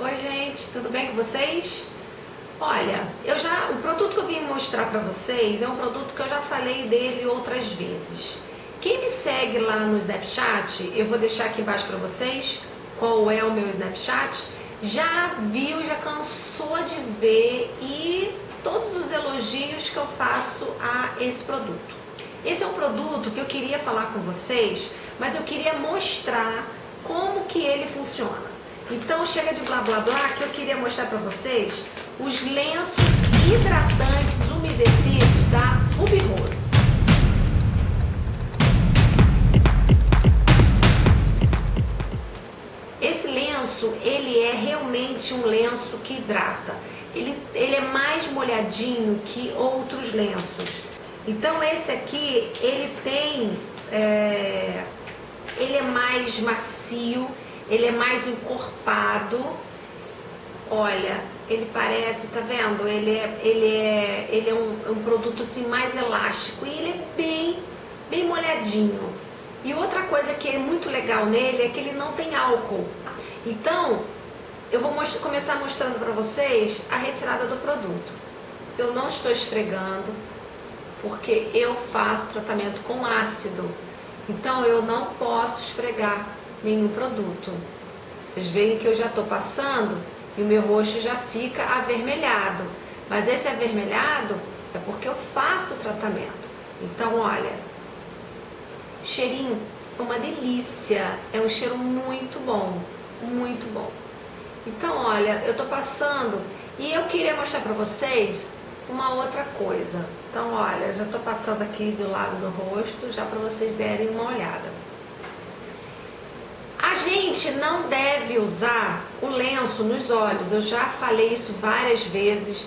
Oi gente, tudo bem com vocês? Olha, eu já, o produto que eu vim mostrar para vocês é um produto que eu já falei dele outras vezes. Quem me segue lá no Snapchat, eu vou deixar aqui embaixo para vocês qual é o meu Snapchat, já viu, já cansou de ver e todos os elogios que eu faço a esse produto. Esse é um produto que eu queria falar com vocês, mas eu queria mostrar como que ele funciona. Então chega de blá blá blá que eu queria mostrar para vocês os lenços hidratantes umedecidos da Ruby Rose. Esse lenço, ele é realmente um lenço que hidrata. Ele, ele é mais molhadinho que outros lenços. Então esse aqui, ele tem, é, ele é mais macio, ele é mais encorpado. Olha, ele parece, tá vendo? Ele é, ele é, ele é um, um produto assim mais elástico e ele é bem, bem molhadinho. E outra coisa que é muito legal nele é que ele não tem álcool. Então, eu vou most começar mostrando para vocês a retirada do produto. Eu não estou esfregando, porque eu faço tratamento com ácido. Então, eu não posso esfregar nenhum produto. Vocês veem que eu já estou passando e o meu rosto já fica avermelhado. Mas esse avermelhado é porque eu faço o tratamento. Então, olha, cheirinho é uma delícia, é um cheiro muito bom, muito bom. Então, olha, eu estou passando e eu queria mostrar para vocês uma outra coisa. Então, olha, já estou passando aqui do lado do rosto, já para vocês derem uma olhada gente não deve usar o lenço nos olhos, eu já falei isso várias vezes,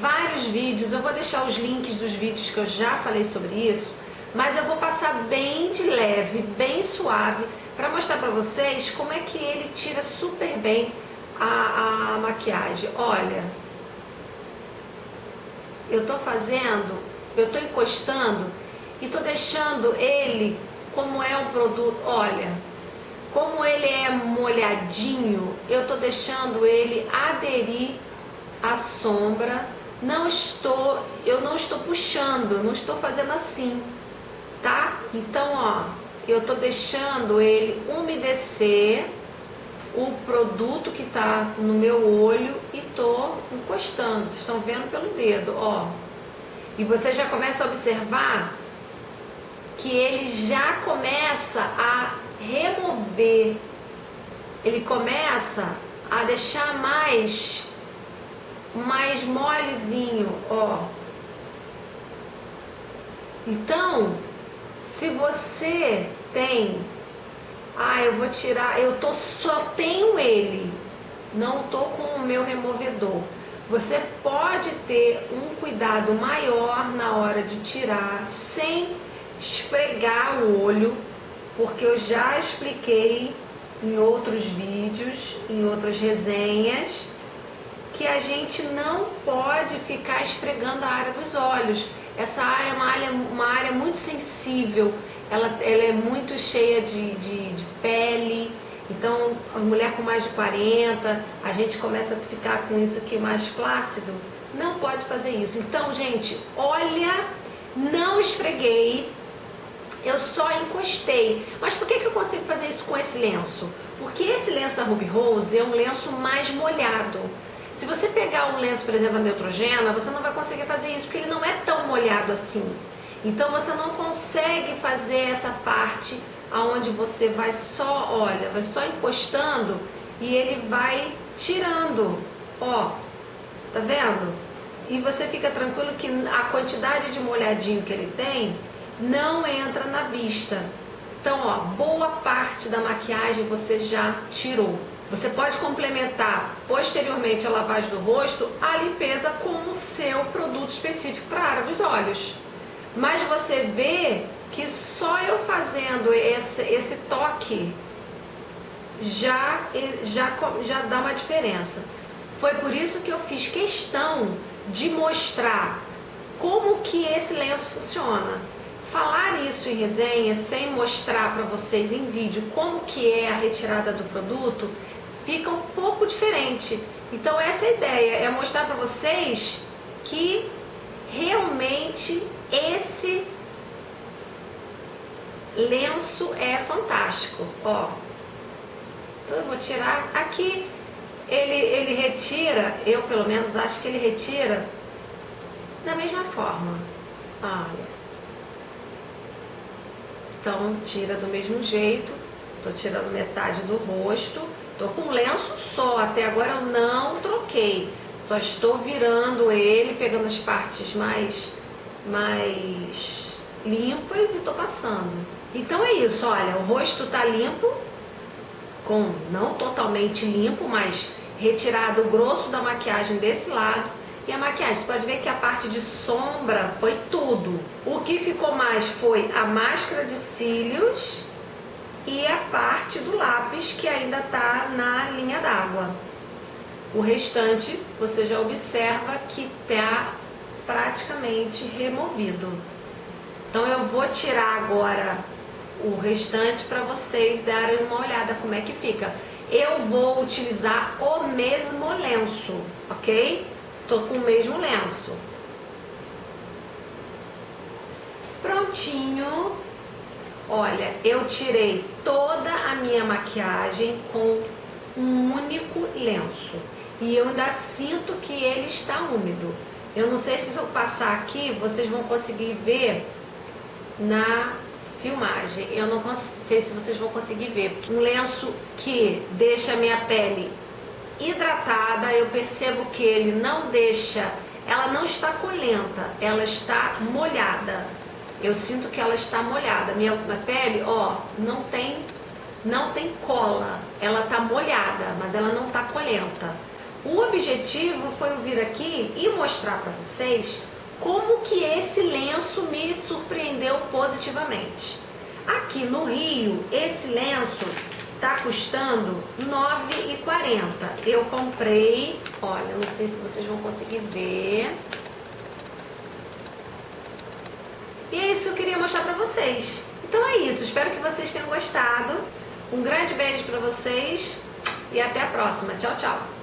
vários vídeos, eu vou deixar os links dos vídeos que eu já falei sobre isso, mas eu vou passar bem de leve, bem suave, para mostrar para vocês como é que ele tira super bem a, a maquiagem. Olha, eu tô fazendo, eu tô encostando e tô deixando ele como é o produto, olha, como ele é molhadinho, eu tô deixando ele aderir à sombra. Não estou, eu não estou puxando, não estou fazendo assim, tá? Então, ó, eu tô deixando ele umedecer o produto que tá no meu olho e tô encostando. Vocês estão vendo pelo dedo, ó. E você já começa a observar que ele já começa a remover, ele começa a deixar mais, mais molezinho, ó. Então, se você tem, ah, eu vou tirar, eu tô, só tenho ele, não tô com o meu removedor. Você pode ter um cuidado maior na hora de tirar, sem esfregar o olho, porque eu já expliquei em outros vídeos, em outras resenhas, que a gente não pode ficar esfregando a área dos olhos. Essa área é uma área, uma área muito sensível, ela, ela é muito cheia de, de, de pele, então a mulher com mais de 40, a gente começa a ficar com isso aqui mais flácido, não pode fazer isso. Então, gente, olha, não esfreguei, eu só encostei. Mas por que, que eu consigo fazer isso com esse lenço? Porque esse lenço da Ruby Rose é um lenço mais molhado. Se você pegar um lenço, por exemplo, Neutrogena, você não vai conseguir fazer isso, porque ele não é tão molhado assim. Então você não consegue fazer essa parte aonde você vai só, olha, vai só encostando e ele vai tirando, ó, tá vendo? E você fica tranquilo que a quantidade de molhadinho que ele tem não entra na vista. Então, ó, boa parte da maquiagem você já tirou. Você pode complementar posteriormente a lavagem do rosto a limpeza com o seu produto específico para a área dos olhos. Mas você vê que só eu fazendo esse, esse toque já, já, já dá uma diferença. Foi por isso que eu fiz questão de mostrar como que esse lenço funciona. Falar isso em resenha sem mostrar para vocês em vídeo como que é a retirada do produto fica um pouco diferente. Então essa é a ideia, é mostrar para vocês que realmente esse lenço é fantástico, ó. Então eu vou tirar aqui, ele, ele retira, eu pelo menos acho que ele retira da mesma forma, olha. Então tira do mesmo jeito, tô tirando metade do rosto, tô com lenço só, até agora eu não troquei, só estou virando ele, pegando as partes mais, mais limpas e tô passando. Então é isso, olha, o rosto tá limpo, com não totalmente limpo, mas retirado o grosso da maquiagem desse lado. E a maquiagem, você pode ver que a parte de sombra foi tudo. O que ficou mais foi a máscara de cílios e a parte do lápis que ainda tá na linha d'água. O restante você já observa que tá praticamente removido. Então eu vou tirar agora o restante para vocês darem uma olhada como é que fica. Eu vou utilizar o mesmo lenço, ok? Tô com o mesmo lenço. Prontinho. Olha, eu tirei toda a minha maquiagem com um único lenço. E eu ainda sinto que ele está úmido. Eu não sei se eu passar aqui, vocês vão conseguir ver na filmagem. Eu não sei se vocês vão conseguir ver. Um lenço que deixa a minha pele hidratada, eu percebo que ele não deixa, ela não está colenta, ela está molhada. Eu sinto que ela está molhada. Minha, minha pele, ó, não tem, não tem cola. Ela está molhada, mas ela não está colenta. O objetivo foi eu vir aqui e mostrar para vocês como que esse lenço me surpreendeu positivamente. Aqui no Rio, esse lenço tá custando R$ 9,40. Eu comprei, olha, não sei se vocês vão conseguir ver. E é isso que eu queria mostrar pra vocês. Então é isso, espero que vocês tenham gostado. Um grande beijo pra vocês e até a próxima. Tchau, tchau.